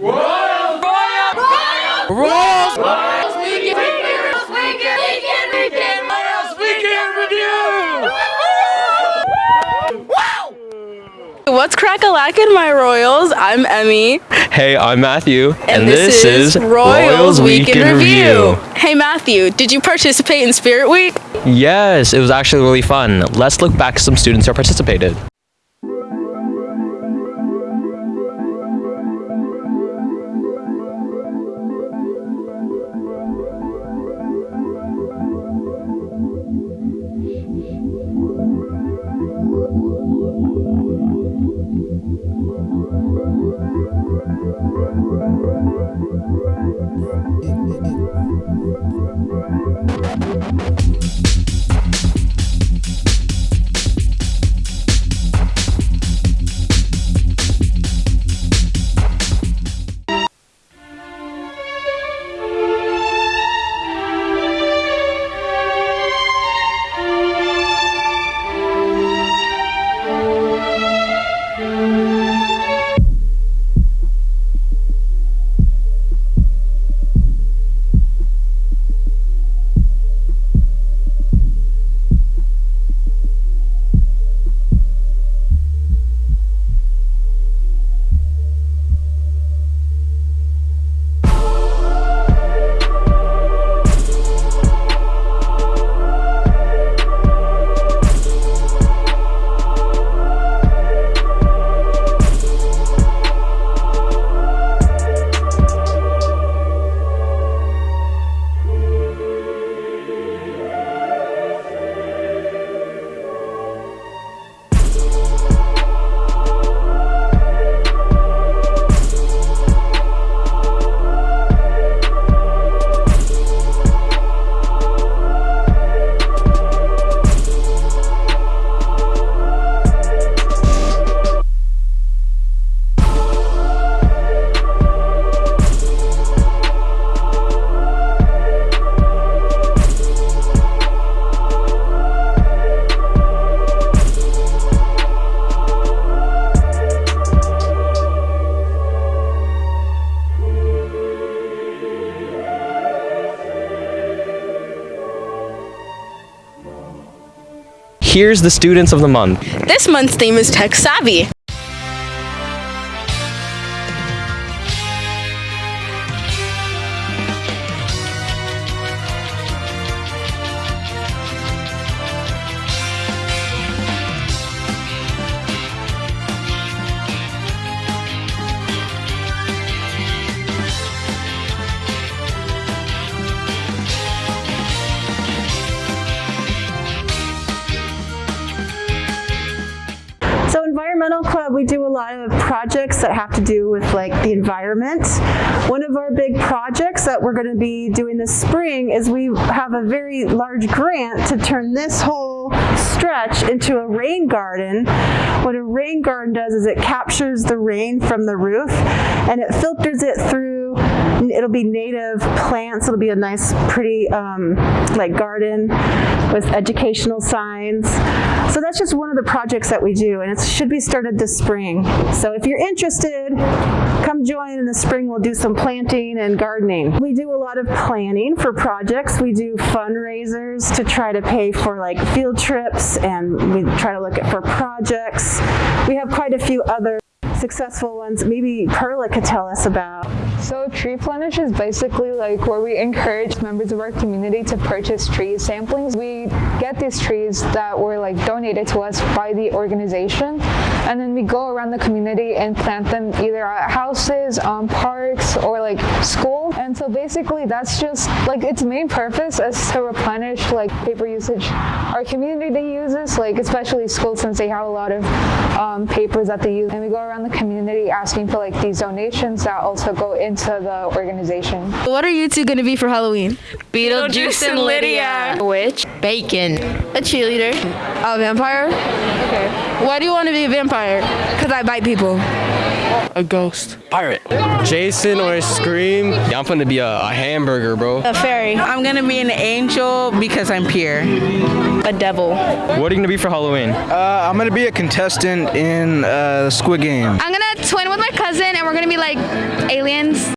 Royals! Royals! Royals! Royals! Royals Weekend! Weekend! Weekend! Royals Weekend Review! What's crack-a-lackin', my Royals? I'm Emmy. Hey, I'm Matthew, And, this, is Royals Weekend, Review. Hey Matthew, did you participate in Spirit Week? Yes, it was actually really fun. Let's look back at some students who participated. Here's the students of the month. This month's theme is Tech Savvy. Lot of projects that have to do with like the environment. One of our big projects that we're going to be doing this spring is we have a very large grant to turn this whole stretch into a rain garden. What a rain garden does is it captures the rain from the roof and it filters it through it'll be native plants. It'll be a nice, pretty, um, like garden with educational signs. So that's just one of the projects that we do, and it should be started this spring. So if you're interested, come join in the spring. We'll do some planting and gardening. We do a lot of planning for projects. We do fundraisers to try to pay for like field trips, and we try to look at for projects. We have quite a few other successful ones. Maybe Perla could tell us about. So Tree Plenish is basically like where we encourage members of our community to purchase tree samplings. We get these trees that were like donated to us by the organization and then we go around the community and plant them either at houses, um, parks, or like school. And so basically that's just like its main purpose is to replenish like paper usage our community uses, like especially schools since they have a lot of um, papers that they use. And we go around the community asking for like these donations that also go into the organization. What are you two going to be for Halloween? Beetlejuice and Lydia. Witch. Bacon. A cheerleader. A vampire. Okay. Why do you want to be a vampire? Because I bite people. A ghost. Pirate. Jason or a Scream. Yeah, I'm gonna be a, a hamburger, bro. A fairy. I'm gonna be an angel because I'm pure. A devil. What are you gonna be for Halloween? Uh, I'm gonna be a contestant in uh, Squid Game. I'm gonna twin with my cousin and we're gonna be like aliens.